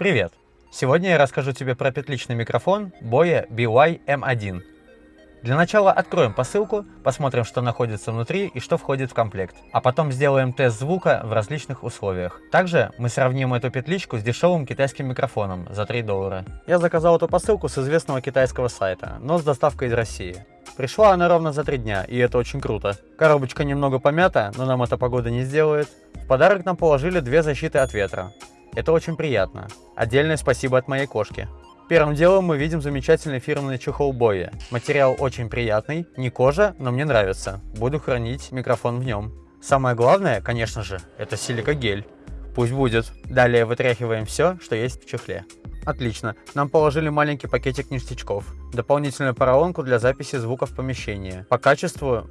Привет! Сегодня я расскажу тебе про петличный микрофон Boya BY-M1. Для начала откроем посылку, посмотрим, что находится внутри и что входит в комплект, а потом сделаем тест звука в различных условиях. Также мы сравним эту петличку с дешевым китайским микрофоном за 3 доллара. Я заказал эту посылку с известного китайского сайта, но с доставкой из России. Пришла она ровно за 3 дня, и это очень круто. Коробочка немного помята, но нам эта погода не сделает. В подарок нам положили две защиты от ветра. Это очень приятно. Отдельное спасибо от моей кошки. Первым делом мы видим замечательный фирменный чехол Боя. Материал очень приятный, не кожа, но мне нравится. Буду хранить микрофон в нем. Самое главное, конечно же, это силикогель. Пусть будет. Далее вытряхиваем все, что есть в чехле. Отлично. Нам положили маленький пакетик ништячков. Дополнительную поролонку для записи звука в помещении. По качеству,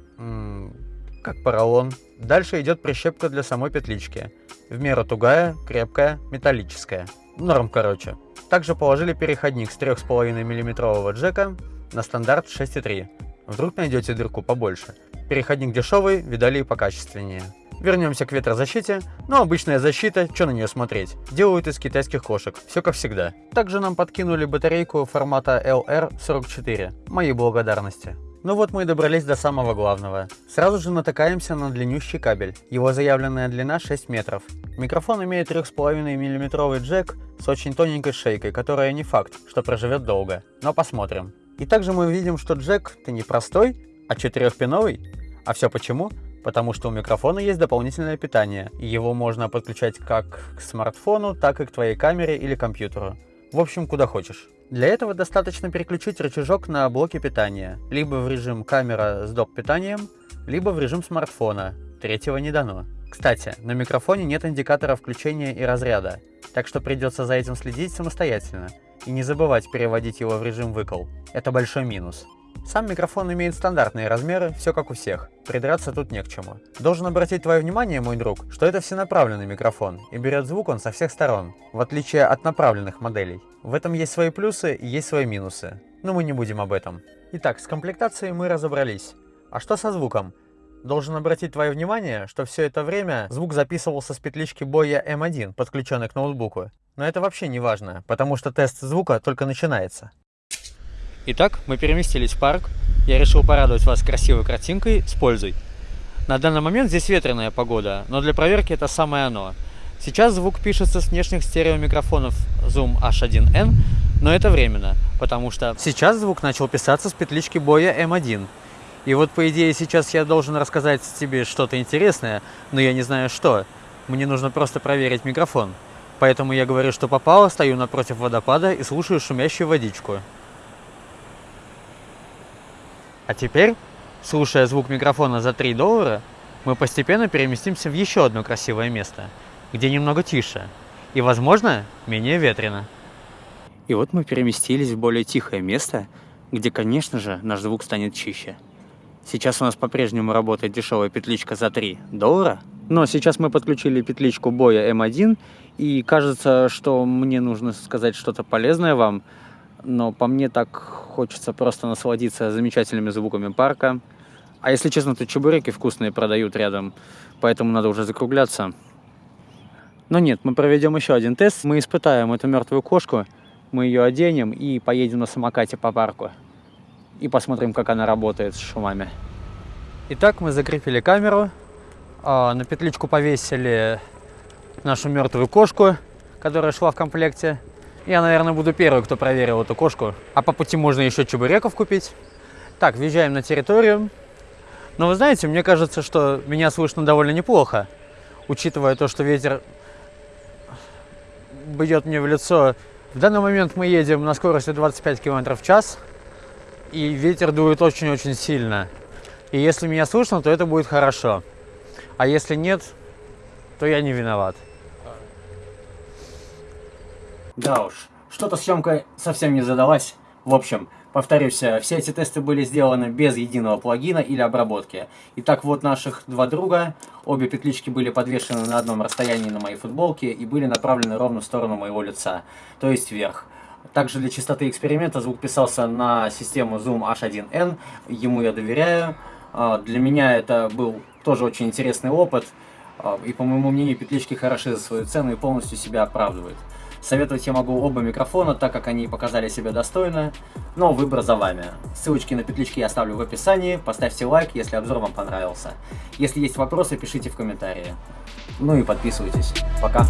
как поролон. Дальше идет прищепка для самой петлички. В меру тугая, крепкая, металлическая. Норм, короче. Также положили переходник с 3,5 мм джека на стандарт 6,3. Вдруг найдете дырку побольше. Переходник дешевый, видали и покачественнее. Вернемся к ветрозащите. Ну, обычная защита, что на нее смотреть. Делают из китайских кошек, все как всегда. Также нам подкинули батарейку формата LR44. Мои благодарности. Ну вот мы и добрались до самого главного. Сразу же натыкаемся на длиннющий кабель. Его заявленная длина 6 метров. Микрофон имеет 3,5 мм джек с очень тоненькой шейкой, которая не факт, что проживет долго. Но посмотрим. И также мы видим, что джек-то не простой, а четырехпиновый. А все почему? Потому что у микрофона есть дополнительное питание, и его можно подключать как к смартфону, так и к твоей камере или компьютеру. В общем, куда хочешь. Для этого достаточно переключить рычажок на блоке питания, либо в режим камера с доп-питанием, либо в режим смартфона, третьего не дано. Кстати, на микрофоне нет индикатора включения и разряда, так что придется за этим следить самостоятельно, и не забывать переводить его в режим выкол. Это большой минус. Сам микрофон имеет стандартные размеры, все как у всех, придраться тут не к чему. Должен обратить твое внимание, мой друг, что это всенаправленный микрофон, и берет звук он со всех сторон, в отличие от направленных моделей. В этом есть свои плюсы и есть свои минусы, но мы не будем об этом. Итак, с комплектацией мы разобрались. А что со звуком? Должен обратить твое внимание, что все это время звук записывался с петлички боя M1, подключенной к ноутбуку. Но это вообще не важно, потому что тест звука только начинается. Итак, мы переместились в парк. Я решил порадовать вас красивой картинкой с пользой. На данный момент здесь ветреная погода, но для проверки это самое оно. Сейчас звук пишется с внешних стереомикрофонов Zoom H1N, но это временно, потому что сейчас звук начал писаться с петлички боя M1. И вот по идее сейчас я должен рассказать тебе что-то интересное, но я не знаю что. Мне нужно просто проверить микрофон. Поэтому я говорю, что попало, стою напротив водопада и слушаю шумящую водичку. А теперь, слушая звук микрофона за 3 доллара, мы постепенно переместимся в еще одно красивое место, где немного тише и, возможно, менее ветрено. И вот мы переместились в более тихое место, где, конечно же, наш звук станет чище. Сейчас у нас по-прежнему работает дешевая петличка за 3 доллара, но сейчас мы подключили петличку боя M1, и кажется, что мне нужно сказать что-то полезное вам, но по мне так хочется просто насладиться замечательными звуками парка. А если честно, то чебуреки вкусные продают рядом, поэтому надо уже закругляться. Но нет, мы проведем еще один тест. Мы испытаем эту мертвую кошку, мы ее оденем и поедем на самокате по парку. И посмотрим, как она работает с шумами. Итак, мы закрепили камеру, а, на петличку повесили нашу мертвую кошку, которая шла в комплекте. Я, наверное, буду первый, кто проверил эту кошку. А по пути можно еще чебуреков купить. Так, въезжаем на территорию. Но вы знаете, мне кажется, что меня слышно довольно неплохо. Учитывая то, что ветер бьет мне в лицо. В данный момент мы едем на скорости 25 км в час. И ветер дует очень-очень сильно. И если меня слышно, то это будет хорошо. А если нет, то я не виноват. Да уж, что-то съемка совсем не задалась. В общем, повторюсь, все эти тесты были сделаны без единого плагина или обработки. Итак, вот наших два друга. Обе петлички были подвешены на одном расстоянии на моей футболке и были направлены ровно в сторону моего лица, то есть вверх. Также для чистоты эксперимента звук писался на систему Zoom H1N, ему я доверяю. А, для меня это был тоже очень интересный опыт, а, и по моему мнению петлички хороши за свою цену и полностью себя оправдывают. Советовать я могу оба микрофона, так как они показали себя достойно, но выбор за вами. Ссылочки на петлички я оставлю в описании, поставьте лайк, если обзор вам понравился. Если есть вопросы, пишите в комментарии. Ну и подписывайтесь. Пока.